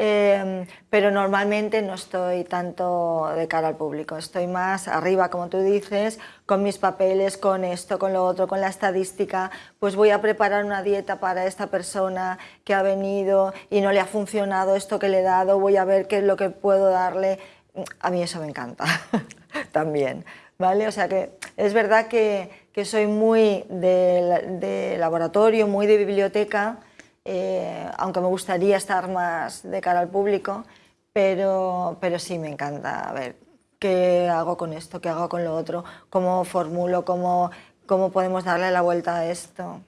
Em, pero normalmente no estoy tanto de cara al público, estoy más arriba, como tú dices, con mis papeles, con esto, con lo otro, con la estadística, pues voy a preparar una dieta para esta persona que ha venido y no le ha funcionado esto que le he dado, voy a ver qué es lo que puedo darle, a mí eso me encanta también, ¿vale? O sea que es verdad que, que soy muy de, de laboratorio, muy de biblioteca, eh, aunque me gustaría estar más de cara al público, pero, pero sí me encanta ver qué hago con esto, qué hago con lo otro, cómo formulo, cómo, cómo podemos darle la vuelta a esto.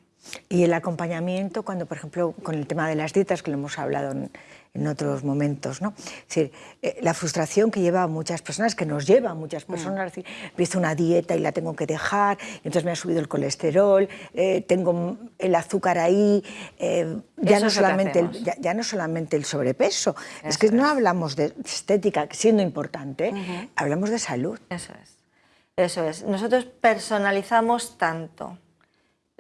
Y el acompañamiento, cuando por ejemplo con el tema de las dietas, que lo hemos hablado en, en otros momentos. ¿no? Es decir, eh, la frustración que lleva a muchas personas, que nos lleva a muchas mm. personas, es decir, empiezo una dieta y la tengo que dejar, entonces me ha subido el colesterol, eh, tengo el azúcar ahí, eh, ya, no solamente el, ya, no solamente el sobrepeso, es que no hablamos de estética, siendo importante, hablamos de salud. Eso es, eso es. Nosotros personalizamos tanto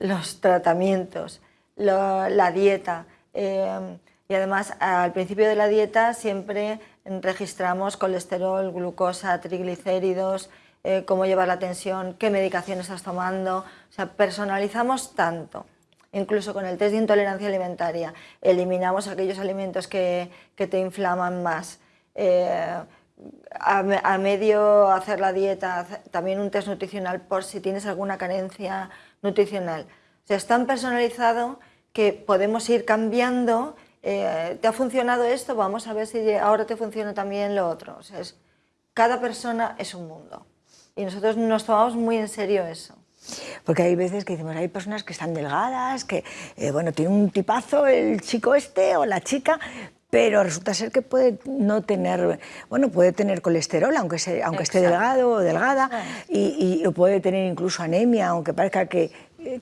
los tratamientos, la dieta, y además al principio de la dieta siempre registramos colesterol, glucosa, triglicéridos, eh, cómo llevar la tensión, qué medicación estás tomando, o sea, personalizamos tanto. Incluso con el test de intolerancia alimentaria, eliminamos aquellos alimentos que, que te inflaman más. Eh, a, medio hacer la dieta, también un test nutricional por si tienes alguna carencia nutricional. O sea, es tan personalizado que podemos ir cambiando eh, ¿te ha funcionado esto? Vamos a ver si ahora te funciona también lo otro. O sea, cada persona es un mundo y nosotros nos tomamos muy en serio eso. Porque hay veces que decimos, hay personas que están delgadas, que, eh, bueno, tiene un tipazo el chico este o la chica, pero resulta ser que puede no tener, bueno, puede tener colesterol, aunque, aunque esté delgado o delgada, y, y, puede tener incluso anemia, aunque parezca que,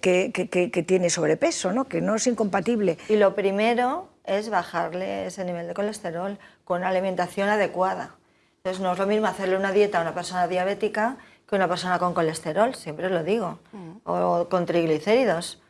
que, que, que, tiene sobrepeso, ¿no? que no es incompatible. Y lo primero es bajarle ese nivel de colesterol con una alimentación adecuada. Entonces no es lo mismo hacerle una dieta a una persona diabética que una persona con colesterol, siempre lo digo, mm. o con triglicéridos.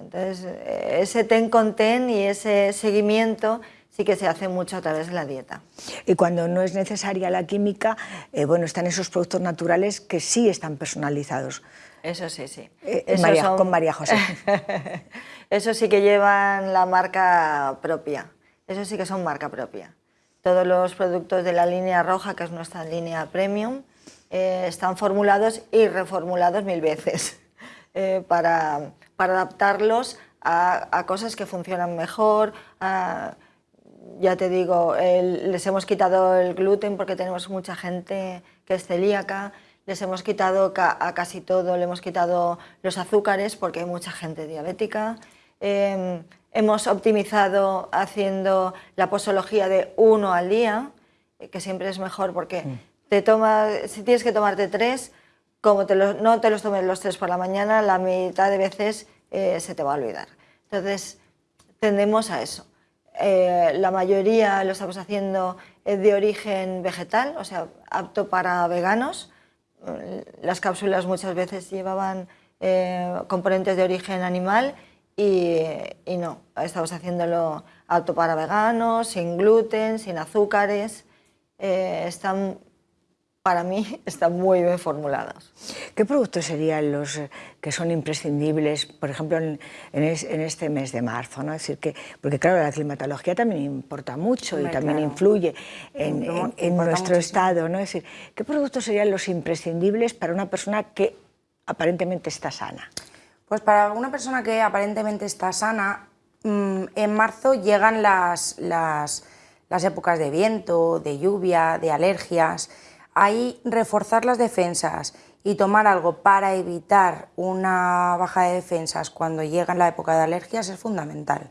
Entonces ese ten con ten y ese seguimiento sí que se hace mucho a través de la dieta. Y cuando no es necesaria la química, eh, bueno, están esos productos naturales que sí están personalizados. Eso sí, sí. Eh, con María José. Eso sí que llevan la marca propia. Eso sí que son marca propia. Todos los productos de la línea roja, que es nuestra línea premium, eh, están formulados y reformulados mil veces eh, para, adaptarlos a, cosas que funcionan mejor. ya te digo, les hemos quitado el gluten porque tenemos mucha gente que es celíaca, les hemos quitado a casi todo, le hemos quitado los azúcares porque hay mucha gente diabética. Em, hemos optimizado haciendo la posología de uno al día, que siempre es mejor porque mm. te toma, si tienes que tomarte tres, como te no te los tomes los tres por la mañana, la mitad de veces eh, se te va a olvidar. Entonces, tendemos a eso. Eh, la mayoría lo estamos haciendo de origen vegetal, o sea, apto para veganos, las cápsulas muchas veces llevaban eh, componentes de origen animal y, no, estamos haciéndolo apto para veganos, sin gluten, sin azúcares, eh, están, para mí están muy bien formulados. ¿Qué productos serían los eh, que son imprescindibles, por ejemplo, en, este mes de marzo? ¿no? Es decir, que, porque claro, la climatología también importa mucho y también influye en, nuestro estado. ¿no? Es decir, ¿qué productos serían los imprescindibles para una persona que aparentemente está sana? Pues para una persona que aparentemente está sana, mm, en marzo llegan las, las, las épocas de viento, de lluvia, de alergias, ahí reforzar las defensas y tomar algo para evitar una baja de defensas cuando llega la época de alergias es fundamental.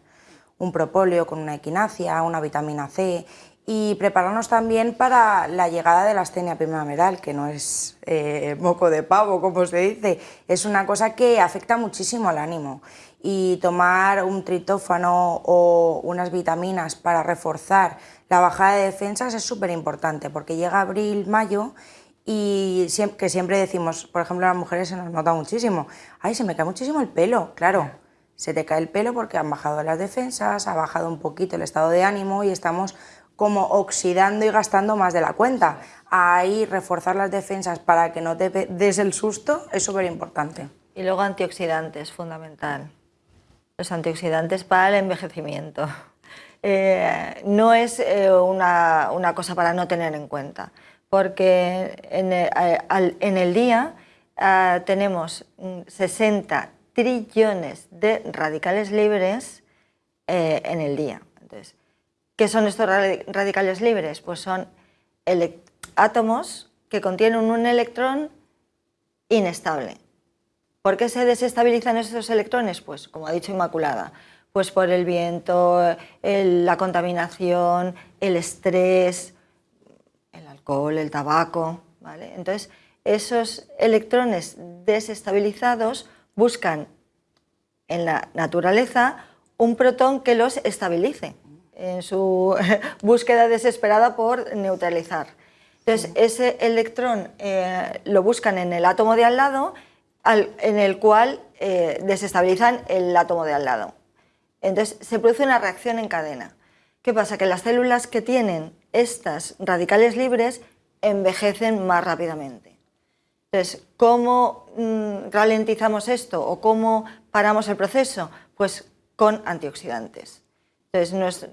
Un propóleo con una equinacia, una vitamina C y prepararnos también para la llegada de la astenia primaveral, que no es eh, moco de pavo, como se dice, es una cosa que afecta muchísimo al ánimo. Y tomar un tritófano o unas vitaminas para reforzar la bajada de defensas es súper importante porque llega abril, mayo y que siempre decimos, por ejemplo, a las mujeres se nos nota muchísimo, ay, se me cae muchísimo el pelo, claro, se te cae el pelo porque han bajado las defensas, ha bajado un poquito el estado de ánimo y estamos como oxidando y gastando más de la cuenta. Ahí reforzar las defensas para que no te des el susto es súper importante. Y luego antioxidantes, fundamental. Los antioxidantes para el envejecimiento. Eh, no es eh, una, una, cosa para no tener en cuenta, porque en el, eh, día uh, tenemos 60 trillones de radicales libres en el día. Entonces, ¿Qué son estos radicales libres? Pues son átomos que contienen un electrón inestable. ¿Por qué se desestabilizan estos electrones? Pues, como ha dicho Inmaculada, pues por el viento, la contaminación, el estrés, el alcohol, el tabaco. ¿vale? Entonces, esos electrones desestabilizados buscan en la naturaleza un protón que los estabilice en su búsqueda desesperada por neutralizar. Entonces, ese electrón eh, lo buscan en el átomo de al lado, en el cual eh, desestabilizan el átomo de al lado. Entonces, se produce una reacción en cadena. ¿Qué pasa? Que las células que tienen estas radicales libres envejecen más rápidamente. Entonces, ¿cómo mm, ralentizamos esto o cómo paramos el proceso? Pues con antioxidantes. Entonces,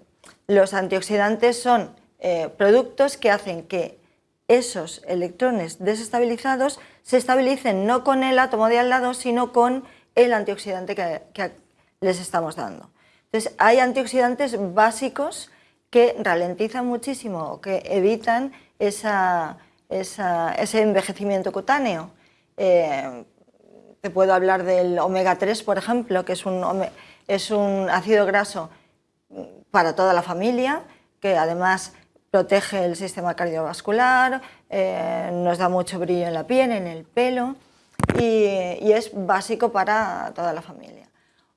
los antioxidantes son eh, productos que hacen que esos electrones desestabilizados se estabilicen no con el átomo de al lado, sino con el antioxidante que, les estamos dando. Entonces, hay antioxidantes básicos que ralentizan muchísimo, que evitan esa, ese envejecimiento cutáneo. Eh, te puedo hablar del omega 3, por ejemplo, que es un, es un ácido graso para toda la familia, que además protege el sistema cardiovascular, eh, nos da mucho brillo en la piel, en el pelo y, es básico para toda la familia.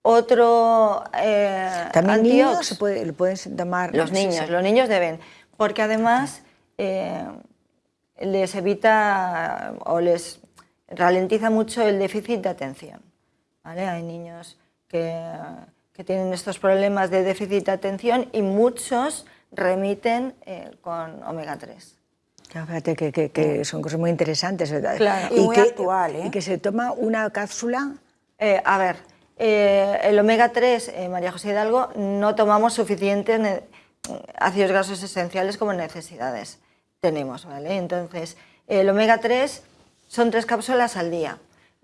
Otro eh, ¿También niños se puede, lo pueden tomar? Los niños, los niños deben, porque además les evita o les ralentiza mucho el déficit de atención. Hay niños que, tienen estos problemas de déficit de atención y muchos remiten eh, con omega 3. fíjate que, son cosas muy interesantes, ¿verdad? y, muy que, actual, ¿eh? Y que se toma una cápsula... Eh, a ver, el omega 3, María José Hidalgo, no tomamos suficientes ácidos grasos esenciales como necesidades tenemos, ¿vale? Entonces, el omega 3 son tres cápsulas al día.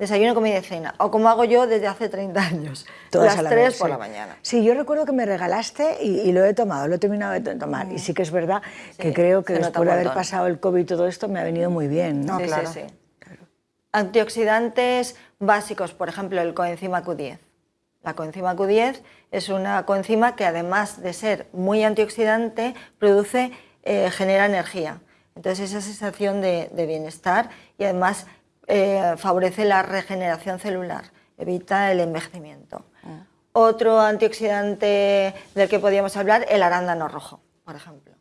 Desayuno, comida y cena. O como hago yo desde hace 30 años. Todas las tres por la mañana. Sí, yo recuerdo que me regalaste y, lo he tomado, lo he terminado de tomar. Y sí que es verdad que creo que después de haber pasado el COVID y todo esto me ha venido muy bien. ¿no? claro. sí, Antioxidantes básicos, por ejemplo, el coenzima Q10. La coenzima Q10 es una coenzima que además de ser muy antioxidante, produce eh, genera energía. Entonces esa sensación de, bienestar y además eh, favorece la regeneración celular, evita el envejecimiento. Ah. Otro antioxidante del que podríamos hablar, el arándano rojo, por ejemplo.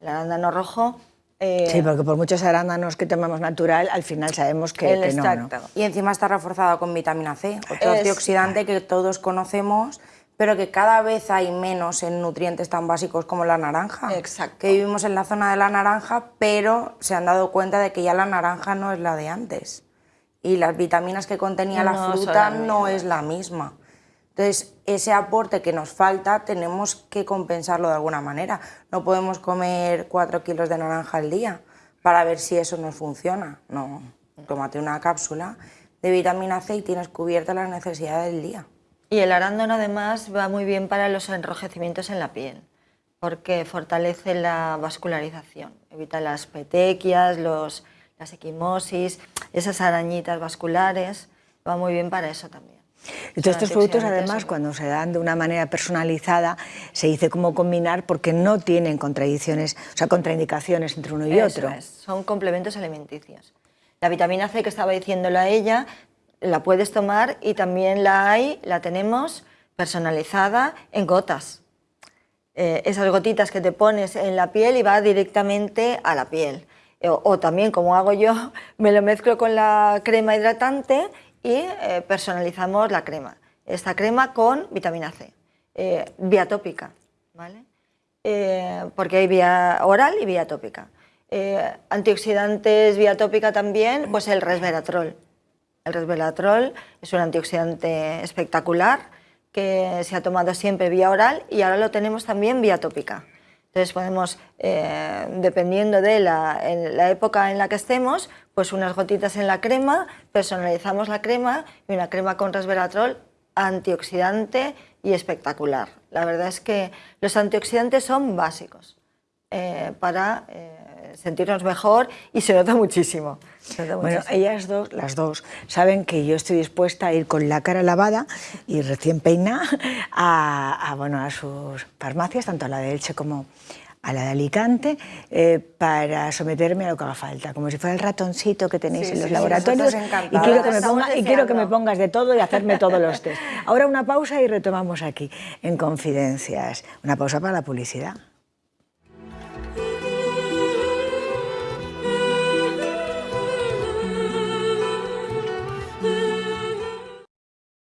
El arándano rojo... Eh, sí, porque por muchos arándanos que tomamos natural, al final sabemos que, que no, Y encima está reforzado con vitamina C, otro antioxidante que todos conocemos pero que cada vez hay menos en nutrientes tan básicos como la naranja. Exacto. Que vivimos en la zona de la naranja, pero se han dado cuenta de que ya la naranja no es la de antes. Y las vitaminas que contenía la fruta no es la misma. Entonces, ese aporte que nos falta tenemos que compensarlo de alguna manera. No podemos comer cuatro kilos de naranja al día para ver si eso nos funciona. No, tómate una cápsula de vitamina C y tienes cubierta las necesidades del día. Y el arándano además va muy bien para los enrojecimientos en la piel, porque fortalece la vascularización, evita las petequias, los, las equimosis, esas arañitas vasculares, va muy bien para eso también. Todos estos productos, además, cuando se dan de una manera personalizada, se dice cómo combinar porque no tienen contradicciones, o sea, contraindicaciones entre uno y otro. Son complementos alimenticios. La vitamina C que estaba diciéndolo a ella la puedes tomar y también la hay, la tenemos personalizada en gotas. Eh, esas gotitas que te pones en la piel y va directamente a la piel. Eh, o, también, como hago yo, me lo mezclo con la crema hidratante y eh, personalizamos la crema. esta crema con vitamina C, eh, vía tópica, ¿vale? Eh, porque hay vía oral y vía tópica. Antioxidantes vía tópica también, pues el resveratrol. El resveratrol es un antioxidante espectacular que se ha tomado siempre vía oral y ahora lo tenemos también vía tópica. Entonces podemos, eh, dependiendo de la, época en la que estemos, pues unas gotitas en la crema, personalizamos la crema y una crema con resveratrol antioxidante y espectacular. La verdad es que los antioxidantes son básicos eh, para eh, sentirnos mejor y se nota muchísimo. bueno, ellas dos, las dos, saben que yo estoy dispuesta a ir con la cara lavada y recién peinada a, bueno, a sus farmacias, tanto a la de Elche como a la de Alicante eh, para someterme a lo que haga falta, como si fuera el ratoncito que tenéis en los laboratorios y, quiero que, me ponga, y quiero que me pongas de todo y hacerme todos los test. Ahora una pausa y retomamos aquí en Confidencias, una pausa para la publicidad.